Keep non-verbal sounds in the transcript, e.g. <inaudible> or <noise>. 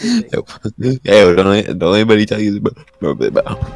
yeah, <laughs> don't, don't anybody tell you, about about.